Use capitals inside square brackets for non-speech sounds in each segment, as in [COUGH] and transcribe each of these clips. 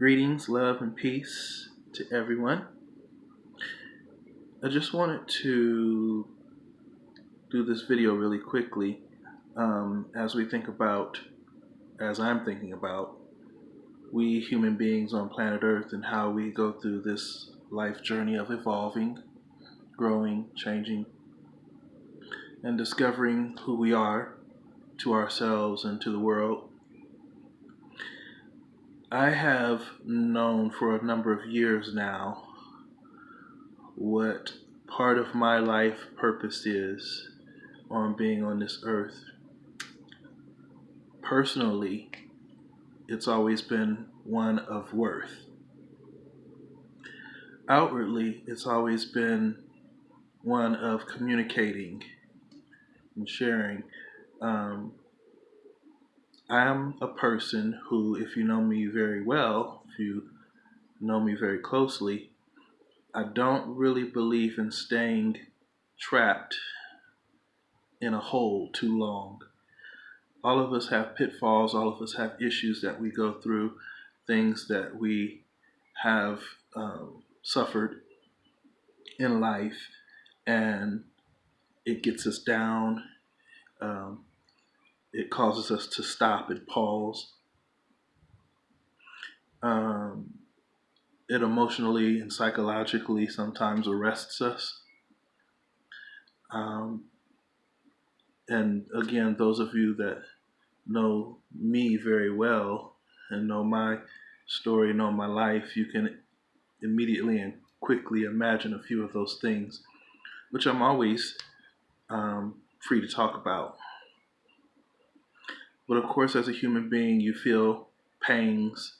Greetings, love, and peace to everyone. I just wanted to do this video really quickly um, as we think about, as I'm thinking about, we human beings on planet Earth and how we go through this life journey of evolving, growing, changing, and discovering who we are to ourselves and to the world. I have known for a number of years now what part of my life purpose is on being on this earth. Personally, it's always been one of worth. Outwardly, it's always been one of communicating and sharing. Um, I'm a person who, if you know me very well, if you know me very closely, I don't really believe in staying trapped in a hole too long. All of us have pitfalls, all of us have issues that we go through, things that we have um, suffered in life, and it gets us down. Um, it causes us to stop and pause. Um, it emotionally and psychologically sometimes arrests us. Um, and again, those of you that know me very well and know my story, know my life, you can immediately and quickly imagine a few of those things, which I'm always um, free to talk about. But of course, as a human being, you feel pangs,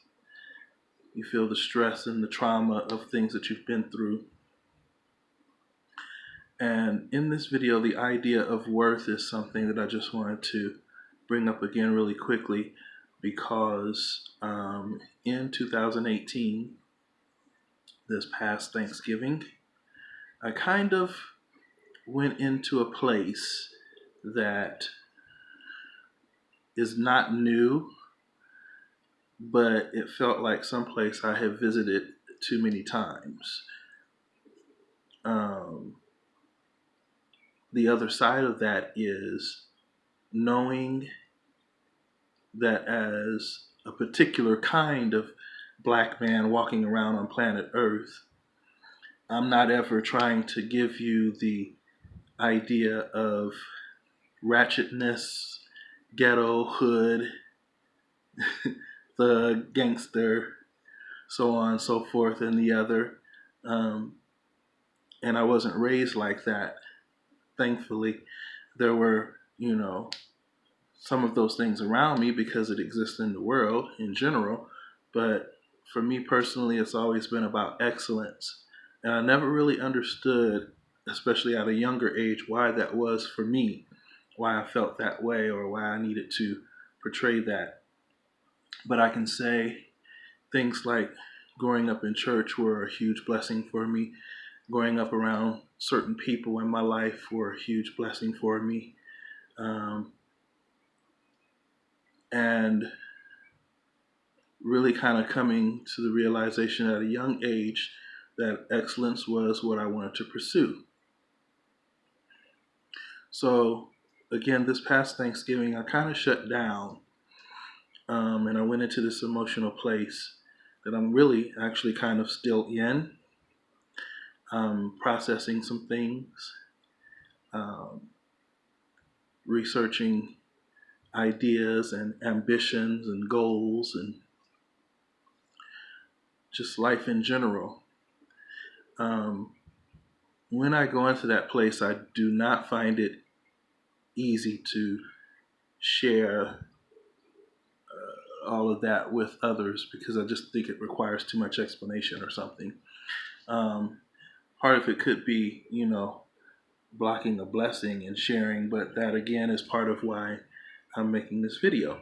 you feel the stress and the trauma of things that you've been through. And in this video, the idea of worth is something that I just wanted to bring up again really quickly because um, in 2018, this past Thanksgiving, I kind of went into a place that is not new, but it felt like someplace I had visited too many times. Um, the other side of that is knowing that as a particular kind of black man walking around on planet Earth, I'm not ever trying to give you the idea of ratchetness ghetto, hood, [LAUGHS] the gangster, so on and so forth, and the other. Um, and I wasn't raised like that. Thankfully, there were, you know, some of those things around me because it exists in the world in general. But for me personally, it's always been about excellence. And I never really understood, especially at a younger age, why that was for me why I felt that way or why I needed to portray that. But I can say things like growing up in church were a huge blessing for me. Growing up around certain people in my life were a huge blessing for me. Um, and really kind of coming to the realization at a young age that excellence was what I wanted to pursue. So again, this past Thanksgiving, I kind of shut down um, and I went into this emotional place that I'm really actually kind of still in, um, processing some things, um, researching ideas and ambitions and goals and just life in general. Um, when I go into that place, I do not find it easy to share uh, all of that with others because I just think it requires too much explanation or something. Um, part of it could be, you know, blocking a blessing and sharing, but that again is part of why I'm making this video.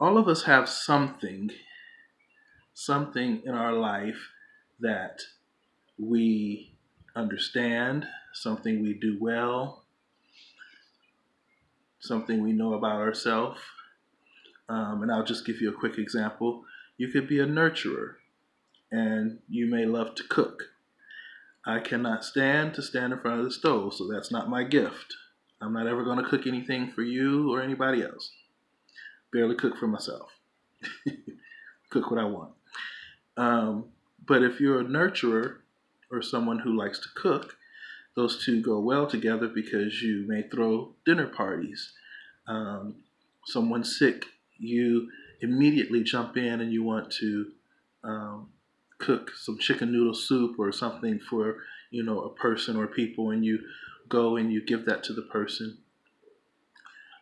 All of us have something, something in our life that we understand, something we do well, something we know about ourselves. Um, and I'll just give you a quick example. You could be a nurturer and you may love to cook. I cannot stand to stand in front of the stove, so that's not my gift. I'm not ever going to cook anything for you or anybody else. Barely cook for myself. [LAUGHS] cook what I want. Um, but if you're a nurturer or someone who likes to cook, those two go well together because you may throw dinner parties. Um, someone's sick, you immediately jump in and you want to um, cook some chicken noodle soup or something for you know a person or people, and you go and you give that to the person.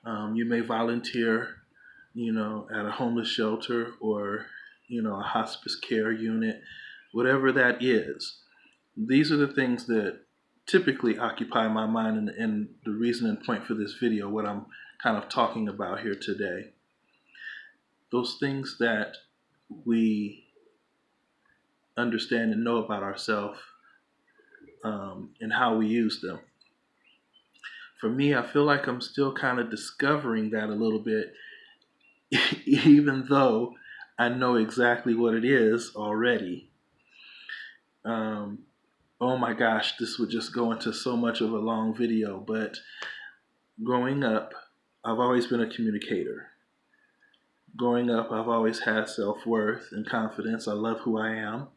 Um, you may volunteer, you know, at a homeless shelter or you know a hospice care unit, whatever that is. These are the things that typically occupy my mind and, and the reason and point for this video, what I'm kind of talking about here today. Those things that we understand and know about ourselves um, and how we use them. For me, I feel like I'm still kind of discovering that a little bit, [LAUGHS] even though I know exactly what it is already. Um, oh my gosh, this would just go into so much of a long video, but growing up, I've always been a communicator. Growing up, I've always had self worth and confidence. I love who I am.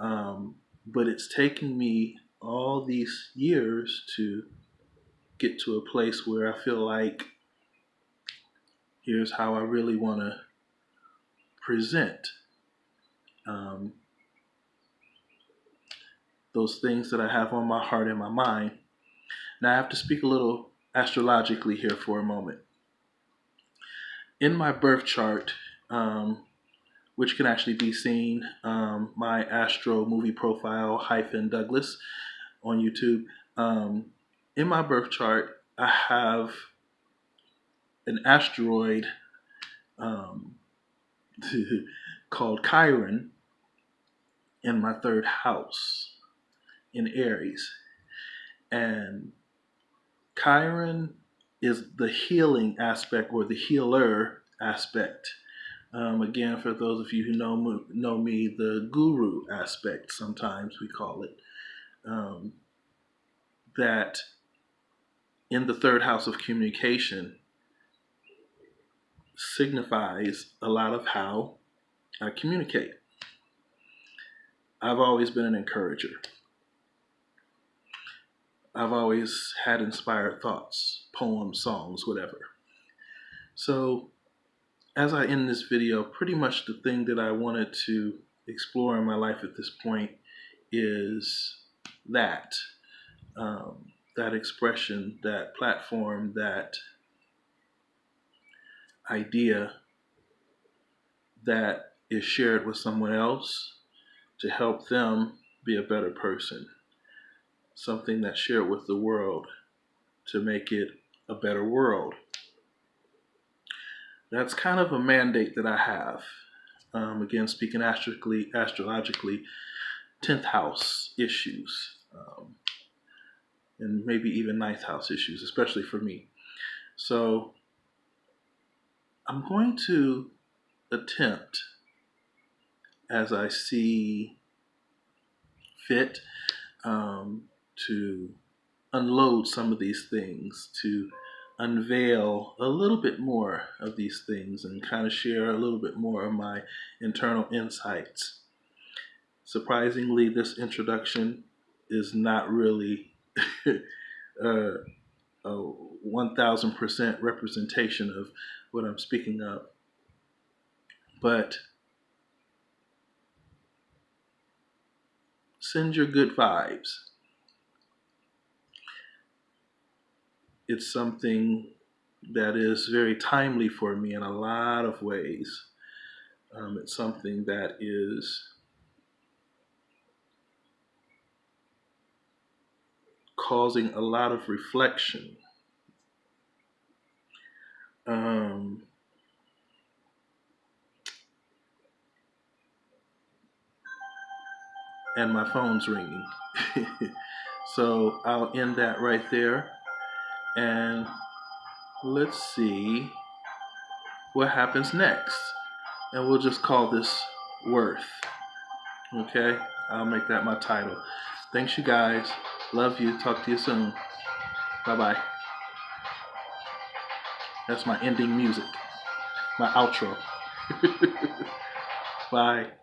Um, but it's taken me all these years to get to a place where I feel like here's how I really want to present. Um, those things that I have on my heart and my mind. Now I have to speak a little astrologically here for a moment. In my birth chart, um, which can actually be seen, um, my astro movie profile hyphen Douglas on YouTube. Um, in my birth chart, I have an asteroid um, [LAUGHS] called Chiron in my third house in Aries. And Chiron is the healing aspect or the healer aspect. Um, again, for those of you who know know me, the guru aspect, sometimes we call it, um, that in the third house of communication signifies a lot of how I communicate. I've always been an encourager. I've always had inspired thoughts, poems, songs, whatever. So as I end this video, pretty much the thing that I wanted to explore in my life at this point is that, um, that expression, that platform, that idea that is shared with someone else to help them be a better person something that's shared with the world to make it a better world. That's kind of a mandate that I have. Um, again, speaking astrologically, astrologically, 10th house issues, um, and maybe even ninth house issues, especially for me. So I'm going to attempt, as I see fit, um, to unload some of these things, to unveil a little bit more of these things and kind of share a little bit more of my internal insights. Surprisingly, this introduction is not really [LAUGHS] uh, a 1000% representation of what I'm speaking of. But send your good vibes. It's something that is very timely for me in a lot of ways. Um, it's something that is causing a lot of reflection. Um, and my phone's ringing. [LAUGHS] so I'll end that right there and let's see what happens next. and we'll just call this worth. Okay, I'll make that my title. Thanks, you guys. Love you. Talk to you soon. Bye bye. That's my ending music, my outro. [LAUGHS] bye.